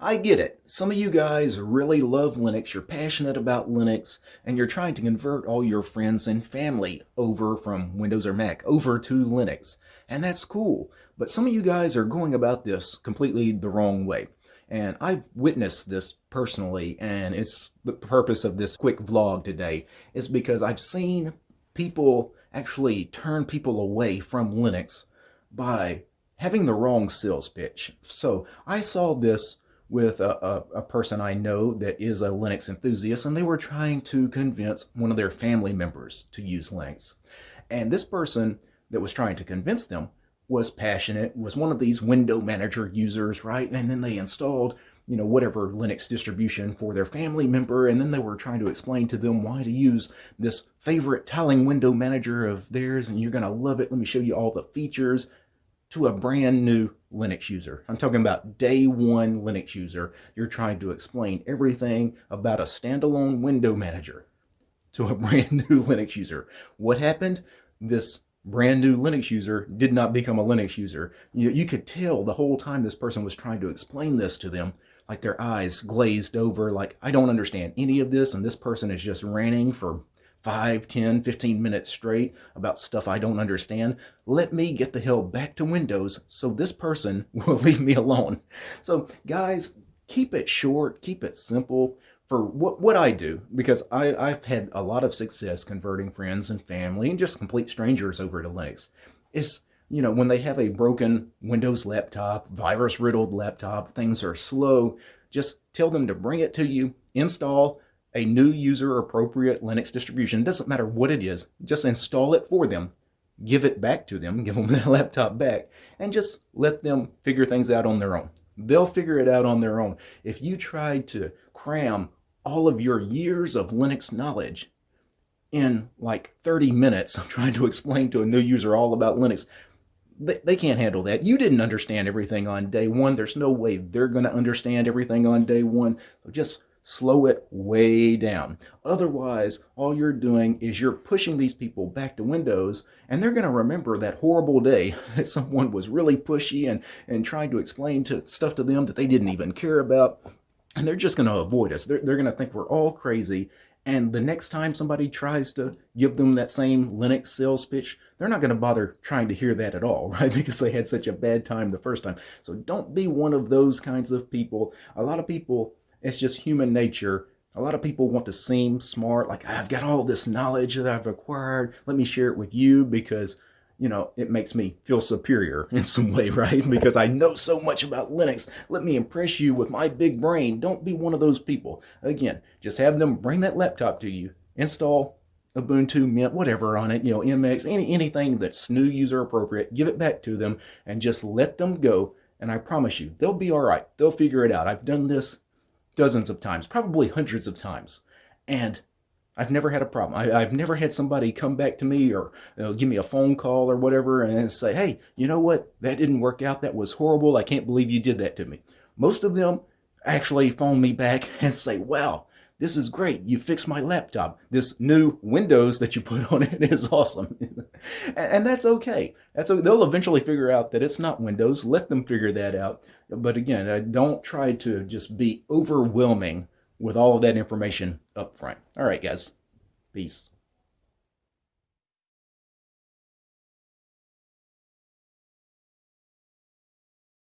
I get it. Some of you guys really love Linux, you're passionate about Linux, and you're trying to convert all your friends and family over from Windows or Mac over to Linux. And that's cool. But some of you guys are going about this completely the wrong way. And I've witnessed this personally, and it's the purpose of this quick vlog today is because I've seen people actually turn people away from Linux by having the wrong sales pitch. So I saw this with a, a, a, person I know that is a Linux enthusiast, and they were trying to convince one of their family members to use Linux. And this person that was trying to convince them was passionate, was one of these window manager users, right? And then they installed, you know, whatever Linux distribution for their family member, and then they were trying to explain to them why to use this favorite tiling window manager of theirs, and you're going to love it. Let me show you all the features to a brand new Linux user. I'm talking about day one Linux user. You're trying to explain everything about a standalone window manager to a brand new Linux user. What happened? This brand new Linux user did not become a Linux user. You, you could tell the whole time this person was trying to explain this to them, like their eyes glazed over, like, I don't understand any of this, and this person is just ranting for 5, 10, 15 minutes straight about stuff I don't understand, let me get the hell back to Windows so this person will leave me alone. So guys, keep it short, keep it simple for what, what I do, because I, I've had a lot of success converting friends and family and just complete strangers over to Linux. It's, you know, when they have a broken Windows laptop, virus riddled laptop, things are slow, just tell them to bring it to you, install, a new user appropriate Linux distribution. Doesn't matter what it is, just install it for them, give it back to them, give them the laptop back, and just let them figure things out on their own. They'll figure it out on their own. If you tried to cram all of your years of Linux knowledge in like 30 minutes of trying to explain to a new user all about Linux, they, they can't handle that. You didn't understand everything on day one. There's no way they're going to understand everything on day one. So just slow it way down. Otherwise, all you're doing is you're pushing these people back to Windows, and they're going to remember that horrible day that someone was really pushy and, and trying to explain to stuff to them that they didn't even care about. And they're just going to avoid us. They're, they're going to think we're all crazy. And the next time somebody tries to give them that same Linux sales pitch, they're not going to bother trying to hear that at all, right? Because they had such a bad time the first time. So don't be one of those kinds of people. A lot of people it's just human nature. A lot of people want to seem smart, like I've got all this knowledge that I've acquired. Let me share it with you because, you know, it makes me feel superior in some way, right? Because I know so much about Linux. Let me impress you with my big brain. Don't be one of those people. Again, just have them bring that laptop to you, install Ubuntu, Mint, whatever on it, you know, MX, any, anything that's new user appropriate, give it back to them and just let them go. And I promise you, they'll be all right. They'll figure it out. I've done this dozens of times, probably hundreds of times. And I've never had a problem. I, have never had somebody come back to me or you know, give me a phone call or whatever and say, hey, you know what? That didn't work out. That was horrible. I can't believe you did that to me. Most of them actually phone me back and say, wow, this is great. You fixed my laptop. This new Windows that you put on it is awesome. and that's okay. That's okay. They'll eventually figure out that it's not Windows. Let them figure that out. But again, don't try to just be overwhelming with all of that information up front. All right, guys. Peace.